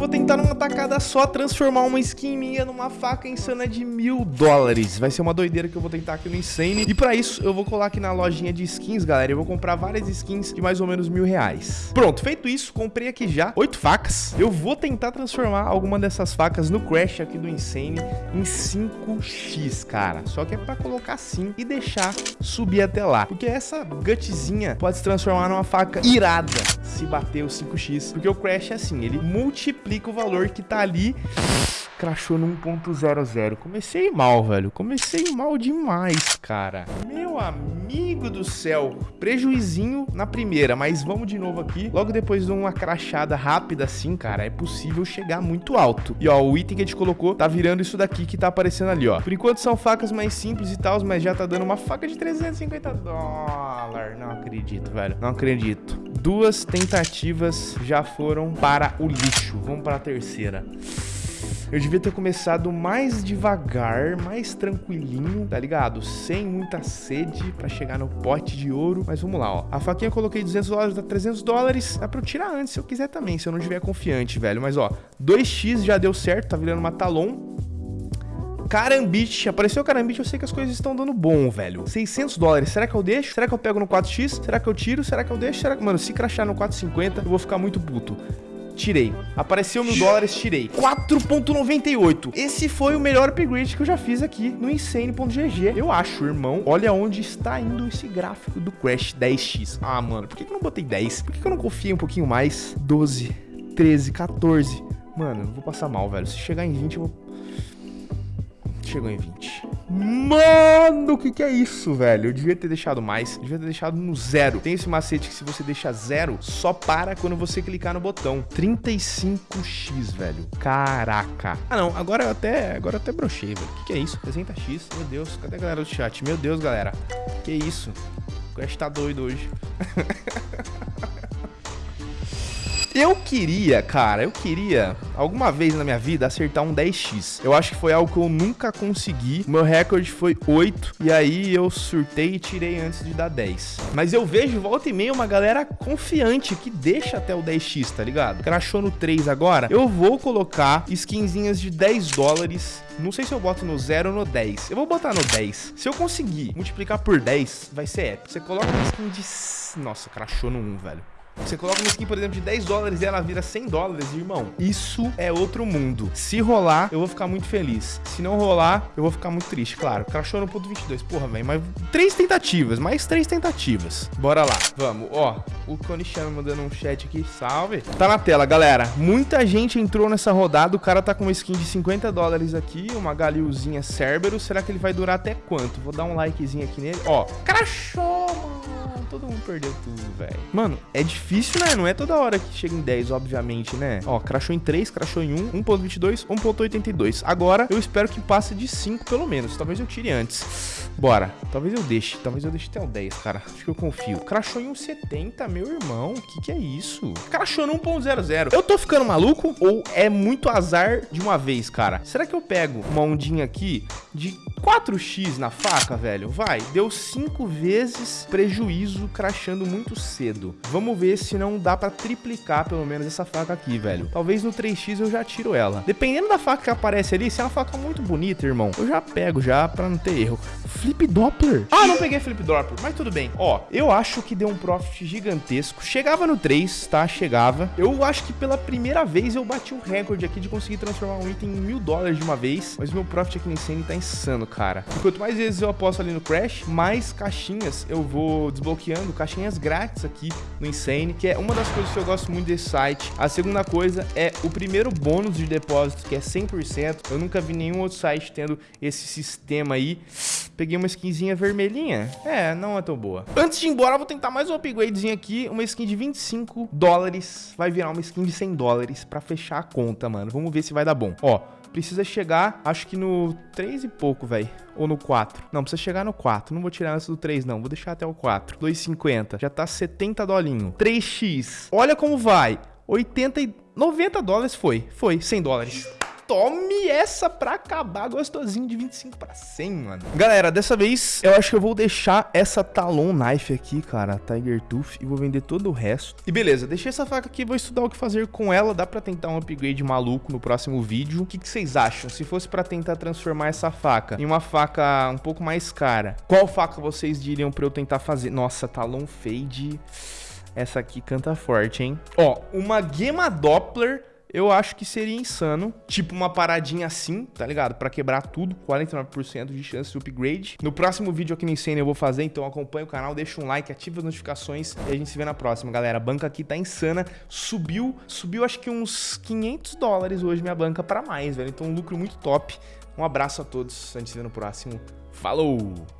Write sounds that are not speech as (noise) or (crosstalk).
vou tentar numa tacada só transformar uma skin minha numa faca insana de mil dólares. Vai ser uma doideira que eu vou tentar aqui no Insane. E pra isso, eu vou colar aqui na lojinha de skins, galera. Eu vou comprar várias skins de mais ou menos mil reais. Pronto, feito isso, comprei aqui já oito facas. Eu vou tentar transformar alguma dessas facas no Crash aqui do Insane em 5x, cara. Só que é pra colocar assim e deixar subir até lá. Porque essa gutzinha pode se transformar numa faca irada se bater o 5x. Porque o Crash é assim, ele multiplica o valor que tá ali crashou no 1.00. Comecei mal, velho. Comecei mal demais, cara. Meu amigo do céu. Prejuizinho na primeira, mas vamos de novo aqui. Logo depois de uma crachada rápida assim, cara, é possível chegar muito alto. E ó, o item que a gente colocou tá virando isso daqui que tá aparecendo ali, ó. Por enquanto são facas mais simples e tal, mas já tá dando uma faca de 350 dólares. Não acredito, velho. Não acredito. Duas tentativas já foram para o lixo. Vamos para a terceira. Eu devia ter começado mais devagar, mais tranquilinho, tá ligado? Sem muita sede pra chegar no pote de ouro. Mas vamos lá, ó. A faquinha eu coloquei 200 dólares, dá 300 dólares. Dá pra eu tirar antes se eu quiser também, se eu não estiver confiante, velho. Mas, ó, 2x já deu certo, tá virando uma talon. Carambite. Apareceu Carambite, eu sei que as coisas estão dando bom, velho. 600 dólares. Será que eu deixo? Será que eu pego no 4x? Será que eu tiro? Será que eu deixo? Será que... Mano, se crachar no 450, eu vou ficar muito puto. Tirei. Apareceu mil dólares, tirei. 4.98. Esse foi o melhor upgrade que eu já fiz aqui no Insane.gg. Eu acho, irmão. Olha onde está indo esse gráfico do Crash 10x. Ah, mano, por que eu não botei 10? Por que eu não confiei um pouquinho mais? 12, 13, 14. Mano, eu vou passar mal, velho. Se chegar em 20, eu vou... Chegou em 20. Mano, o que que é isso, velho? Eu devia ter deixado mais, devia ter deixado no zero. Tem esse macete que se você deixa zero, só para quando você clicar no botão. 35x, velho. Caraca. Ah, não, agora eu até, agora eu até brochei, velho. O que que é isso? 60x? Meu Deus, cadê a galera do chat? Meu Deus, galera. Que isso? O Crash tá doido hoje. (laughs) Eu queria, cara, eu queria alguma vez na minha vida acertar um 10x. Eu acho que foi algo que eu nunca consegui. O meu recorde foi 8 e aí eu surtei e tirei antes de dar 10. Mas eu vejo volta e meia uma galera confiante que deixa até o 10x, tá ligado? Crashou no 3 agora. Eu vou colocar skinzinhas de 10 dólares não sei se eu boto no 0 ou no 10. Eu vou botar no 10. Se eu conseguir multiplicar por 10, vai ser épico. Você coloca uma skin de... Nossa, crashou no 1, velho. Você coloca uma skin, por exemplo, de 10 dólares e ela vira 100 dólares, irmão. Isso é outro mundo. Se rolar, eu vou ficar muito feliz. Se não rolar, eu vou ficar muito triste, claro. Crashou no ponto 22. Porra, velho, mas três tentativas, mais três tentativas. Bora lá, vamos. Ó, o Konishan mandando um chat aqui, salve. Tá na tela, galera. Muita gente entrou nessa rodada. O cara tá com uma skin de 50 dólares aqui, uma Galilzinha Cerberus. Será que ele vai durar até quanto? Vou dar um likezinho aqui nele. Ó, crashou, mano todo mundo perdeu tudo, velho. Mano, é difícil, né? Não é toda hora que chega em 10, obviamente, né? Ó, crashou em 3, crashou em 1, 1.22, 1.82. Agora, eu espero que passe de 5 pelo menos. Talvez eu tire antes. Bora. Talvez eu deixe. Talvez eu deixe até o 10, cara. Acho que eu confio. Crashou em 1.70, meu irmão. O que que é isso? Crashou no 1.00. Eu tô ficando maluco ou é muito azar de uma vez, cara? Será que eu pego uma ondinha aqui de 4x na faca, velho? Vai. Deu 5 vezes prejuízo crachando muito cedo. Vamos ver se não dá pra triplicar pelo menos essa faca aqui, velho. Talvez no 3x eu já tiro ela. Dependendo da faca que aparece ali, se é uma faca muito bonita, irmão, eu já pego já pra não ter erro. Flip Doppler. Ah, não peguei Flip Doppler, mas tudo bem. Ó, eu acho que deu um profit gigantesco. Chegava no 3, tá? Chegava. Eu acho que pela primeira vez eu bati um recorde aqui de conseguir transformar um item em mil dólares de uma vez. Mas meu profit aqui no Insane tá insano, cara. E quanto mais vezes eu aposto ali no Crash, mais caixinhas eu vou desbloqueando, caixinhas grátis aqui no Insane, que é uma das coisas que eu gosto muito desse site. A segunda coisa é o primeiro bônus de depósito, que é 100%. Eu nunca vi nenhum outro site tendo esse sistema aí. Peguei uma skinzinha vermelhinha. É, não é tão boa. Antes de ir embora, eu vou tentar mais um upgradezinho aqui. Uma skin de 25 dólares. Vai virar uma skin de 100 dólares pra fechar a conta, mano. Vamos ver se vai dar bom. Ó, precisa chegar, acho que no 3 e pouco, velho. Ou no 4. Não, precisa chegar no 4. Não vou tirar antes do 3, não. Vou deixar até o 4. 2,50. Já tá 70 dolinho. 3x. Olha como vai. 80 e... 90 dólares foi. Foi. 100 dólares. Tome essa pra acabar gostosinho de 25 pra 100, mano. Galera, dessa vez eu acho que eu vou deixar essa Talon Knife aqui, cara, Tiger Tooth, e vou vender todo o resto. E beleza, deixei essa faca aqui, vou estudar o que fazer com ela. Dá pra tentar um upgrade maluco no próximo vídeo. O que, que vocês acham? Se fosse pra tentar transformar essa faca em uma faca um pouco mais cara, qual faca vocês diriam pra eu tentar fazer? Nossa, Talon Fade... Essa aqui canta forte, hein? Ó, uma Gema Doppler eu acho que seria insano. Tipo uma paradinha assim, tá ligado? Pra quebrar tudo, 49% de chance de upgrade. No próximo vídeo aqui no Insane eu vou fazer, então acompanha o canal, deixa um like, ativa as notificações e a gente se vê na próxima, galera. A banca aqui tá insana, subiu, subiu acho que uns 500 dólares hoje minha banca pra mais, velho. Então um lucro muito top. Um abraço a todos, a gente se vê no próximo. Falou!